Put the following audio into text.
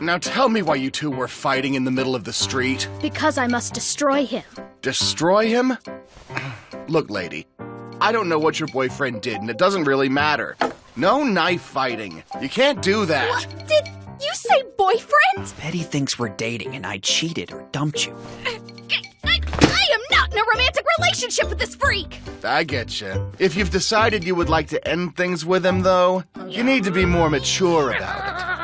Now tell me why you two were fighting in the middle of the street. Because I must destroy him. Destroy him? Look, lady, I don't know what your boyfriend did, and it doesn't really matter. No knife fighting. You can't do that. What? Did you say boyfriend? Betty thinks we're dating and I cheated or dumped you. I am not in a romantic relationship with this freak! I get you. If you've decided you would like to end things with him, though, you need to be more mature about it.